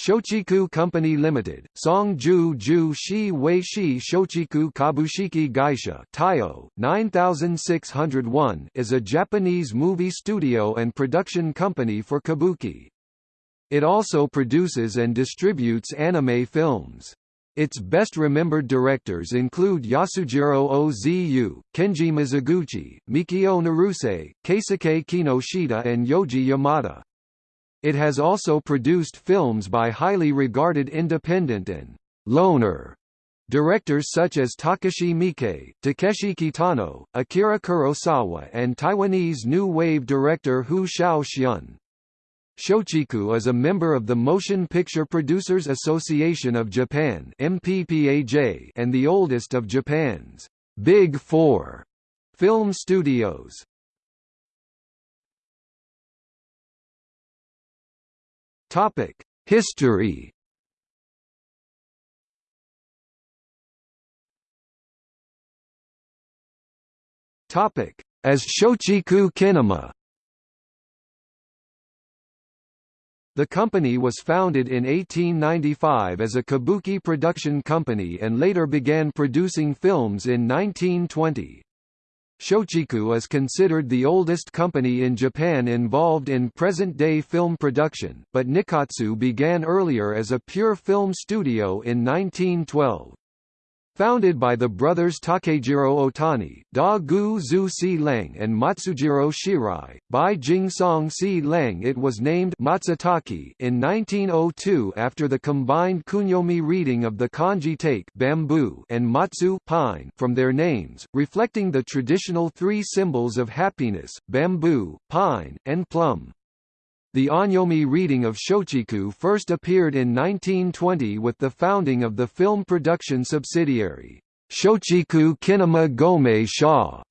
Shochiku Company Limited, Songju Ju Shi Wei Shi Shochiku Kabushiki Gaisha Taiyo, 9601 is a Japanese movie studio and production company for kabuki. It also produces and distributes anime films. Its best-remembered directors include Yasujiro Ozu, Kenji Mizoguchi, Mikio Naruse, Keisuke Kinoshita and Yoji Yamada. It has also produced films by highly regarded independent and «loner» directors such as Takashi Miike, Takeshi Kitano, Akira Kurosawa and Taiwanese New Wave director Hou Hsiao-hsien. Shochiku is a member of the Motion Picture Producers Association of Japan and the oldest of Japan's Big Four film studios. Topic: History. Topic: As Shochiku Kinema. The company was founded in 1895 as a kabuki production company and later began producing films in 1920. Shochiku is considered the oldest company in Japan involved in present-day film production, but Nikkatsu began earlier as a pure film studio in 1912. Founded by the brothers Takejiro Otani, Da Gu Zu Si Leng and Matsujiro Shirai, by Jing Song Si Leng it was named Matsutake in 1902 after the combined kunyomi reading of the kanji take bamboo and matsu pine from their names, reflecting the traditional three symbols of happiness, bamboo, pine, and plum. The onyomi reading of Shochiku first appeared in 1920 with the founding of the film production subsidiary, Shochiku Kinema Gomei Sha.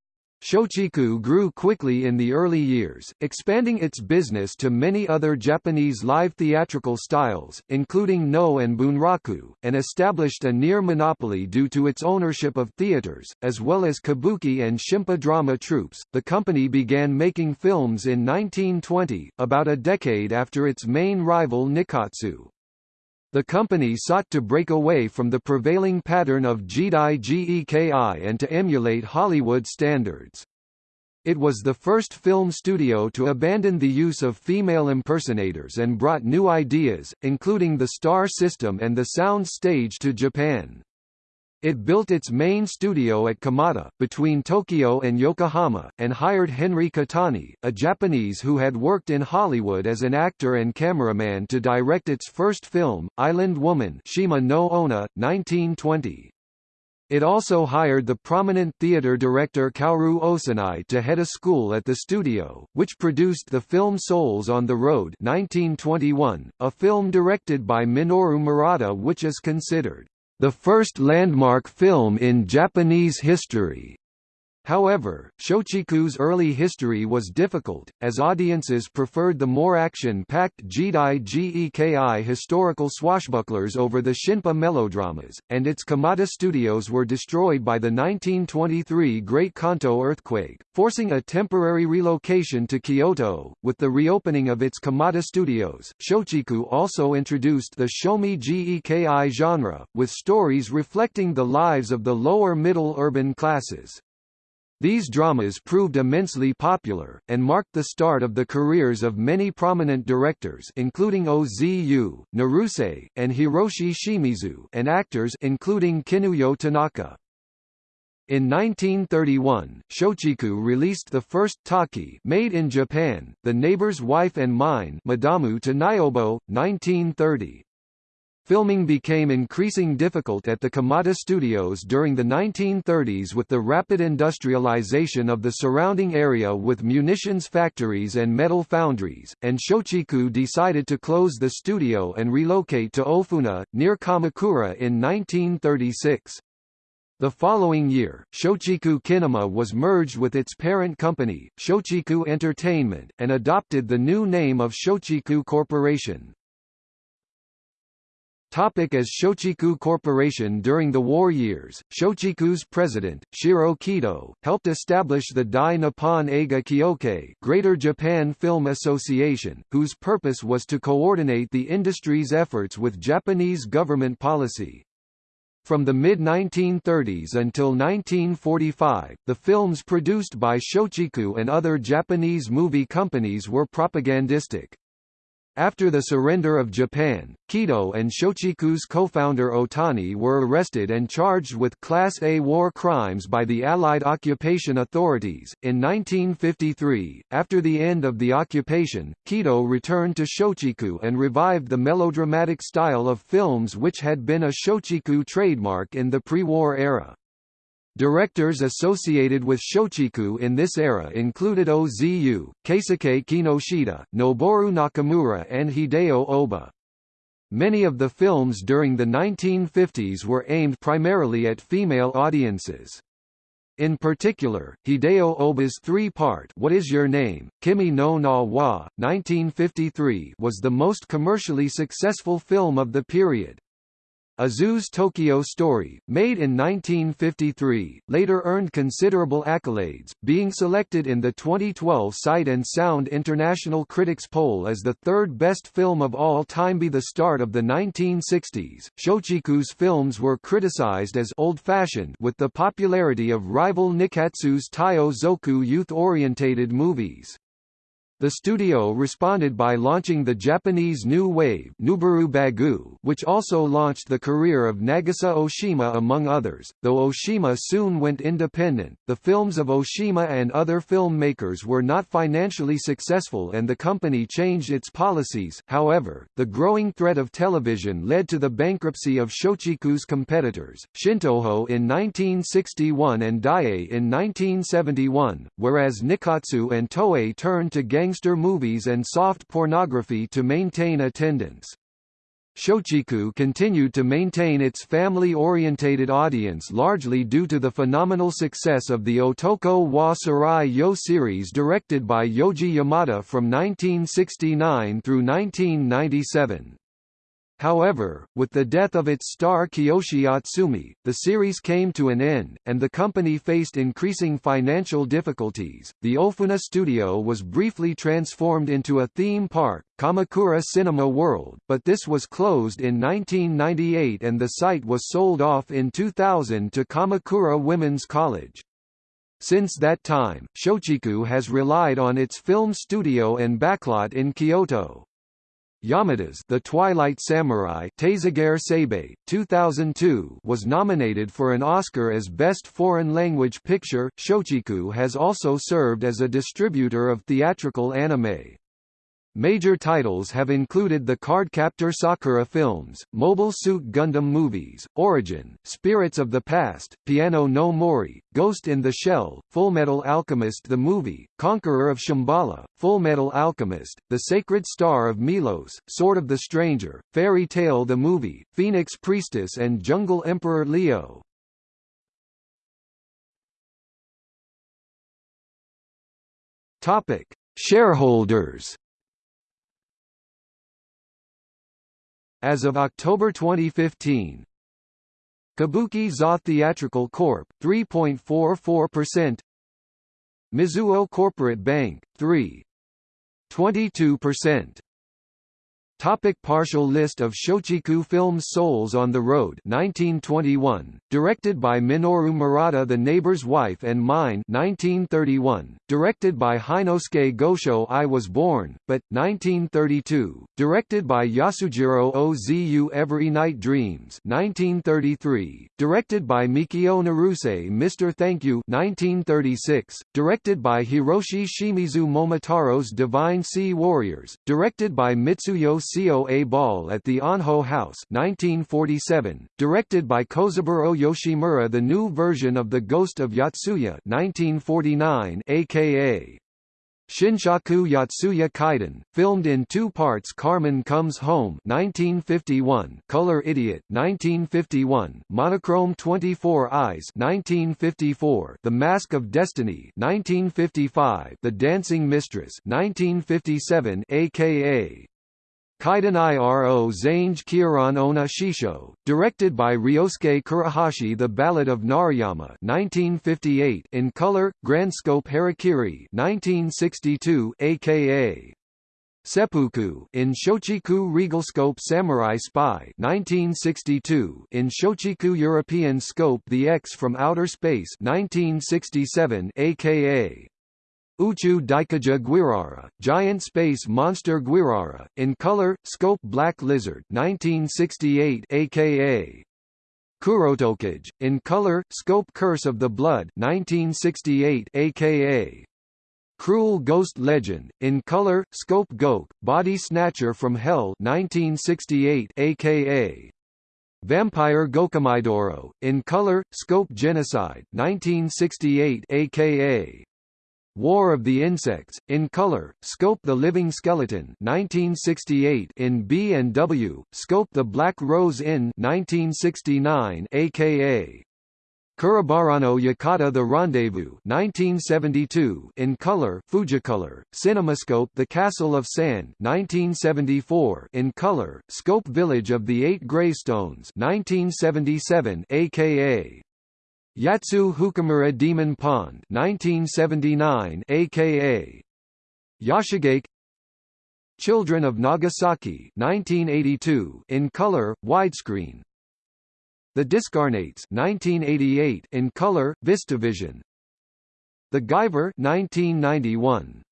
Shochiku grew quickly in the early years, expanding its business to many other Japanese live theatrical styles, including no and Bunraku, and established a near monopoly due to its ownership of theaters, as well as kabuki and shimpa drama troupes. The company began making films in 1920, about a decade after its main rival Nikkatsu. The company sought to break away from the prevailing pattern of Jidai Geki and to emulate Hollywood standards. It was the first film studio to abandon the use of female impersonators and brought new ideas, including the star system and the sound stage to Japan. It built its main studio at Kamata, between Tokyo and Yokohama, and hired Henry Kotani, a Japanese who had worked in Hollywood as an actor and cameraman to direct its first film, Island Woman Shima no Onna, 1920. It also hired the prominent theater director Kaoru Osanai to head a school at the studio, which produced the film Souls on the Road 1921, a film directed by Minoru Murata which is considered the first landmark film in Japanese history. However, Shochiku's early history was difficult, as audiences preferred the more action-packed Jidai Geki historical swashbucklers over the Shinpa melodramas, and its Kamata studios were destroyed by the 1923 Great Kanto earthquake, forcing a temporary relocation to Kyoto. With the reopening of its Kamata studios, Shochiku also introduced the Shomin Geki genre, with stories reflecting the lives of the lower-middle urban classes. These dramas proved immensely popular, and marked the start of the careers of many prominent directors including Ozu, Naruse, and Hiroshi Shimizu and actors including Kinuyo Tanaka. In 1931, Shochiku released the first talkie made in Japan, The Neighbor's Wife and Mine Madamu to Nyobo, 1930. Filming became increasing difficult at the Kamata studios during the 1930s with the rapid industrialization of the surrounding area with munitions factories and metal foundries, and Shochiku decided to close the studio and relocate to Ofuna, near Kamakura in 1936. The following year, Shochiku Kinema was merged with its parent company, Shochiku Entertainment, and adopted the new name of Shochiku Corporation. Topic as Shochiku Corporation During the war years, Shochiku's president, Shiro Kido, helped establish the Dai Nippon Eiga Kyokai Greater Japan Film Association, whose purpose was to coordinate the industry's efforts with Japanese government policy. From the mid-1930s until 1945, the films produced by Shochiku and other Japanese movie companies were propagandistic. After the surrender of Japan, Kido and Shochiku's co-founder Otani were arrested and charged with Class A war crimes by the Allied occupation authorities. In 1953, after the end of the occupation, Kido returned to Shochiku and revived the melodramatic style of films which had been a Shochiku trademark in the pre-war era. Directors associated with Shochiku in this era included Ozu, Keisuke Kinoshita, Noboru Nakamura and Hideo Oba. Many of the films during the 1950s were aimed primarily at female audiences. In particular, Hideo Oba's three-part What Is Your Name? Kimi no Na wa, 1953 was the most commercially successful film of the period. Ozu's Tokyo Story, made in 1953, later earned considerable accolades, being selected in the 2012 Sight and Sound International Critics Poll as the third best film of all time. By the start of the 1960s, Shochiku's films were criticized as old-fashioned with the popularity of rival Nikkatsu's Taiyo Zoku youth-orientated movies. The studio responded by launching the Japanese New Wave which also launched the career of Nagisa Oshima among others. Though Oshima soon went independent, the films of Oshima and other filmmakers were not financially successful and the company changed its policies. However, the growing threat of television led to the bankruptcy of Shochiku's competitors, Shintoho in 1961 and Daiei in 1971, whereas Nikkatsu and Toei turned to gang gangster movies and soft pornography to maintain attendance. Shochiku continued to maintain its family-orientated audience largely due to the phenomenal success of the Otoko wa Tsurai Yo series directed by Yoji Yamada from 1969 through 1997. However, with the death of its star Kiyoshi Atsumi, the series came to an end, and the company faced increasing financial difficulties. The Ofuna studio was briefly transformed into a theme park, Kamakura Cinema World, but this was closed in 1998 and the site was sold off in 2000 to Kamakura Women's College. Since that time, Shochiku has relied on its film studio and backlot in Kyoto. Yamada's The Twilight Samurai Seibei, 2002 was nominated for an Oscar as Best Foreign Language Picture. Shochiku has also served as a distributor of theatrical anime. Major titles have included the Cardcaptor Sakura films, Mobile Suit Gundam movies, Origin, Spirits of the Past, Piano no Mori, Ghost in the Shell, Fullmetal Alchemist the movie, Conqueror of Shambhala, Fullmetal Alchemist, The Sacred Star of Milos, Sword of the Stranger, Fairy Tail the movie, Phoenix Priestess and Jungle Emperor Leo. Topic: Shareholders As of October 2015, Kabuki Za Theatrical Corp. 3.44%, Mizuho Corporate Bank 3.22%. Topic partial list of Shochiku films Souls on the Road 1921, directed by Minoru Murata The Neighbor's Wife and Mine 1931, directed by Heinosuke Gosho I Was Born, but, 1932, directed by Yasujiro Ozu Every Night Dreams 1933, directed by Mikio Naruse Mr. Thank You 1936, directed by Hiroshi Shimizu Momotaro's Divine Sea Warriors, directed by Mitsuyo COA Ball at the Anho House 1947, directed by Kozaburo Yoshimura the new version of The Ghost of Yotsuya 1949 aka Shinshaku Yotsuya Kaiden, filmed in two parts Carmen Comes Home 1951, Color Idiot 1951, Monochrome 24 Eyes 1954, The Mask of Destiny 1955, The Dancing Mistress 1957 aka Kaiden Iro Zange Kieran Ona Shisho, directed by Ryosuke Kurohashi. The Ballad of Narayama 1958 in color, Grand Scope Harakiri 1962 aka Seppuku in Shochiku Regal Scope Samurai Spy 1962 in Shochiku European Scope The X from Outer Space 1967 aka Uchu Daikaja Guirara, Giant Space Monster Guirara, in color, scope Black Lizard 1968 aka Kurotokage, in color, scope Curse of the Blood 1968 aka Cruel Ghost Legend, in color, scope Gok, Body Snatcher from Hell 1968 aka Vampire Gokumaidoro, in color, scope Genocide 1968 aka War of the Insects, in color, Scope the Living Skeleton 1968 in B and W, Scope the Black Rose in 1969 aka Kurabarano Yakata The Rendezvous 1972 in color Fujicolor, Cinemascope The Castle of Sand 1974 in color, Scope Village of the Eight Gravestones 1977 aka Yatsu Hukamura Demon Pond 1979 aka Yashigake Children of Nagasaki 1982 in color widescreen The Discarnates 1988 in color VistaVision The Guyver 1991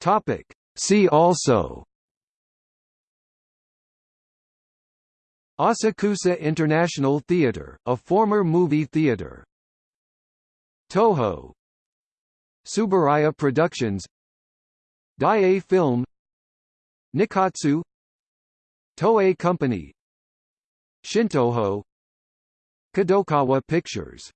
Topic. See also Asakusa International Theatre, a former movie theatre. Toho. Subaraya Productions. Daiei Film. Nikkatsu Toei Company. Shintoho. Kadokawa Pictures